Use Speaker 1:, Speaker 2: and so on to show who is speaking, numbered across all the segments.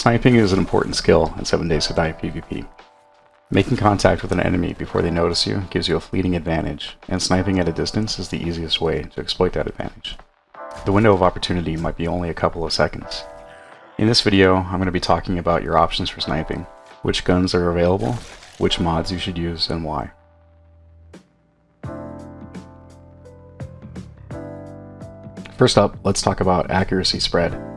Speaker 1: Sniping is an important skill in 7 Days to Die PvP. Making contact with an enemy before they notice you gives you a fleeting advantage, and sniping at a distance is the easiest way to exploit that advantage. The window of opportunity might be only a couple of seconds. In this video, I'm going to be talking about your options for sniping, which guns are available, which mods you should use, and why. First up, let's talk about accuracy spread.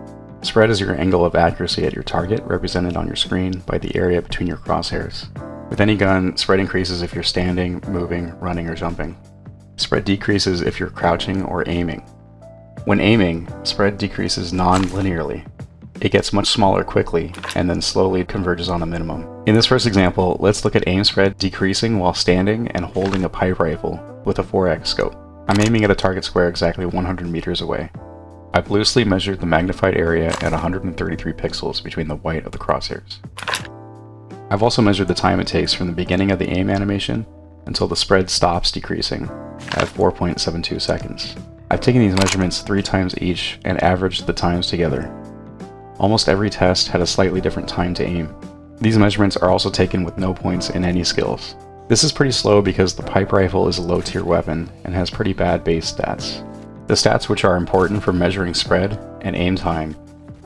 Speaker 1: Spread is your angle of accuracy at your target, represented on your screen by the area between your crosshairs. With any gun, spread increases if you're standing, moving, running, or jumping. Spread decreases if you're crouching or aiming. When aiming, spread decreases non-linearly. It gets much smaller quickly, and then slowly converges on a minimum. In this first example, let's look at aim spread decreasing while standing and holding a pipe rifle with a 4x scope. I'm aiming at a target square exactly 100 meters away. I've loosely measured the magnified area at 133 pixels between the white of the crosshairs. I've also measured the time it takes from the beginning of the aim animation until the spread stops decreasing at 4.72 seconds. I've taken these measurements three times each and averaged the times together. Almost every test had a slightly different time to aim. These measurements are also taken with no points in any skills. This is pretty slow because the pipe rifle is a low tier weapon and has pretty bad base stats. The stats which are important for measuring spread and aim time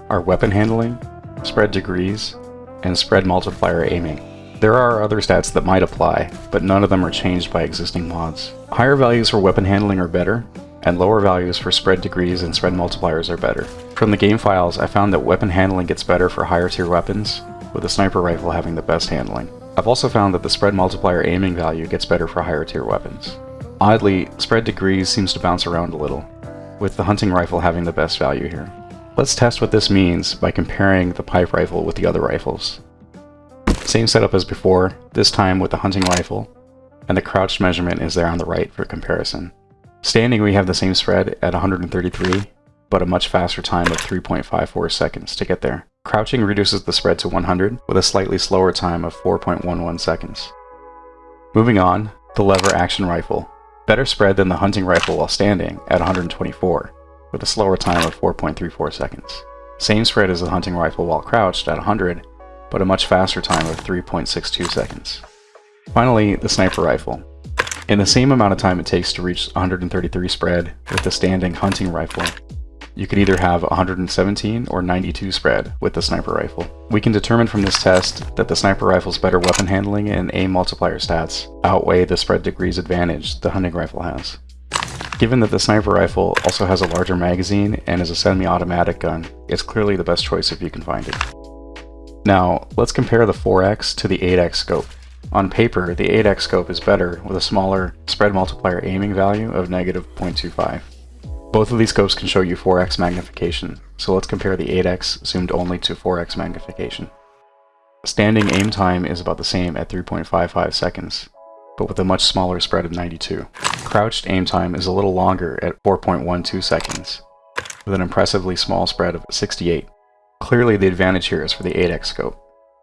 Speaker 1: are weapon handling, spread degrees, and spread multiplier aiming. There are other stats that might apply, but none of them are changed by existing mods. Higher values for weapon handling are better, and lower values for spread degrees and spread multipliers are better. From the game files, I found that weapon handling gets better for higher tier weapons, with the sniper rifle having the best handling. I've also found that the spread multiplier aiming value gets better for higher tier weapons. Oddly, spread degrees seems to bounce around a little, with the hunting rifle having the best value here. Let's test what this means by comparing the pipe rifle with the other rifles. Same setup as before, this time with the hunting rifle, and the crouched measurement is there on the right for comparison. Standing we have the same spread at 133, but a much faster time of 3.54 seconds to get there. Crouching reduces the spread to 100 with a slightly slower time of 4.11 seconds. Moving on, the lever action rifle better spread than the hunting rifle while standing at 124, with a slower time of 4.34 seconds. Same spread as the hunting rifle while crouched at 100, but a much faster time of 3.62 seconds. Finally, the sniper rifle. In the same amount of time it takes to reach 133 spread with the standing hunting rifle, you could either have 117 or 92 spread with the sniper rifle. We can determine from this test that the sniper rifle's better weapon handling and aim multiplier stats outweigh the spread degrees advantage the hunting rifle has. Given that the sniper rifle also has a larger magazine and is a semi-automatic gun, it's clearly the best choice if you can find it. Now, let's compare the 4x to the 8x scope. On paper, the 8x scope is better with a smaller spread multiplier aiming value of negative 0.25. Both of these scopes can show you 4x magnification, so let's compare the 8x zoomed only to 4x magnification. Standing aim time is about the same at 3.55 seconds, but with a much smaller spread of 92. Crouched aim time is a little longer at 4.12 seconds, with an impressively small spread of 68. Clearly the advantage here is for the 8x scope.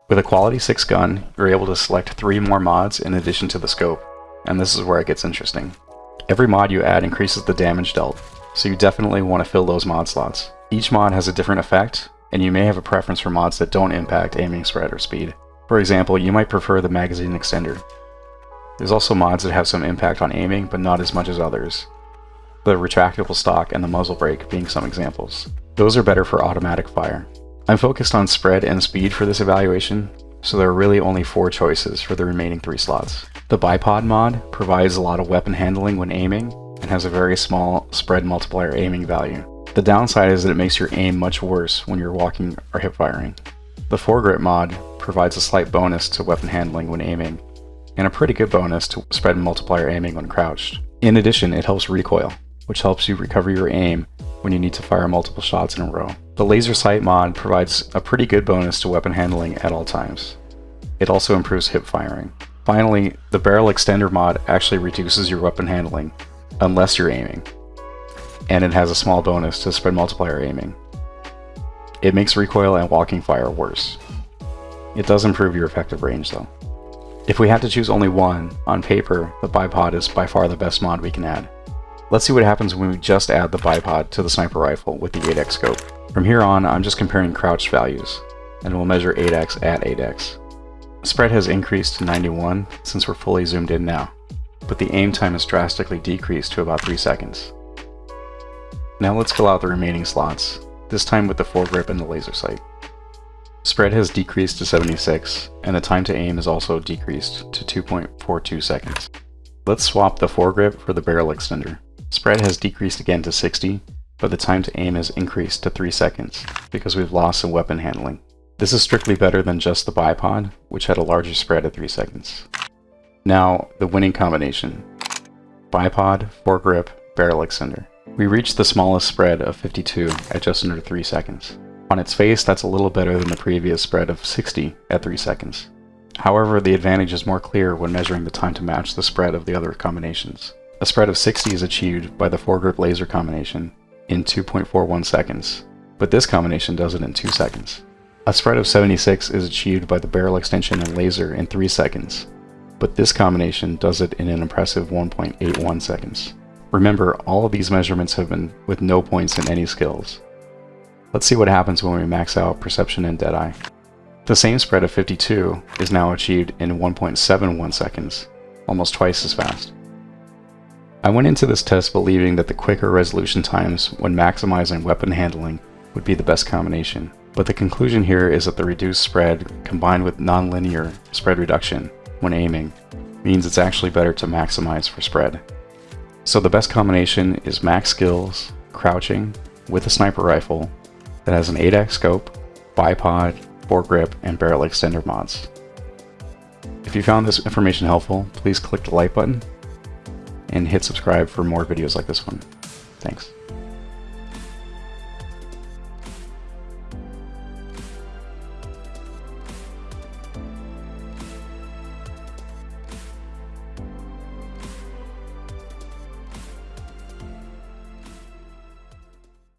Speaker 1: With a quality 6 gun, you're able to select 3 more mods in addition to the scope, and this is where it gets interesting. Every mod you add increases the damage dealt, so you definitely want to fill those mod slots. Each mod has a different effect, and you may have a preference for mods that don't impact aiming spread or speed. For example, you might prefer the magazine extender. There's also mods that have some impact on aiming, but not as much as others. The retractable stock and the muzzle brake being some examples. Those are better for automatic fire. I'm focused on spread and speed for this evaluation, so there are really only four choices for the remaining three slots. The bipod mod provides a lot of weapon handling when aiming, and has a very small spread multiplier aiming value. The downside is that it makes your aim much worse when you're walking or hip firing. The foregrip mod provides a slight bonus to weapon handling when aiming, and a pretty good bonus to spread multiplier aiming when crouched. In addition, it helps recoil, which helps you recover your aim when you need to fire multiple shots in a row. The laser sight mod provides a pretty good bonus to weapon handling at all times. It also improves hip firing. Finally, the barrel extender mod actually reduces your weapon handling, unless you're aiming. And it has a small bonus to spread multiplier aiming. It makes recoil and walking fire worse. It does improve your effective range though. If we had to choose only one, on paper, the bipod is by far the best mod we can add. Let's see what happens when we just add the bipod to the sniper rifle with the 8x scope. From here on, I'm just comparing crouched values. and we'll measure 8x at 8x. Spread has increased to 91 since we're fully zoomed in now, but the aim time has drastically decreased to about 3 seconds. Now let's fill out the remaining slots, this time with the foregrip and the laser sight. Spread has decreased to 76, and the time to aim is also decreased to 2.42 seconds. Let's swap the foregrip for the barrel extender. Spread has decreased again to 60, but the time to aim has increased to 3 seconds, because we've lost some weapon handling. This is strictly better than just the bipod, which had a larger spread of 3 seconds. Now, the winning combination. Bipod, foregrip, barrel extender. We reached the smallest spread of 52 at just under 3 seconds. On its face, that's a little better than the previous spread of 60 at 3 seconds. However, the advantage is more clear when measuring the time to match the spread of the other combinations. A spread of 60 is achieved by the foregrip laser combination in 2.41 seconds, but this combination does it in 2 seconds. A spread of 76 is achieved by the barrel extension and laser in 3 seconds, but this combination does it in an impressive 1.81 seconds. Remember, all of these measurements have been with no points in any skills. Let's see what happens when we max out Perception and Deadeye. The same spread of 52 is now achieved in 1.71 seconds, almost twice as fast. I went into this test believing that the quicker resolution times when maximizing weapon handling would be the best combination, but the conclusion here is that the reduced spread combined with nonlinear spread reduction when aiming means it's actually better to maximize for spread. So the best combination is max skills, crouching, with a sniper rifle that has an 8x scope, bipod, foregrip, and barrel extender mods. If you found this information helpful, please click the like button and hit subscribe for more videos like this one. Thanks.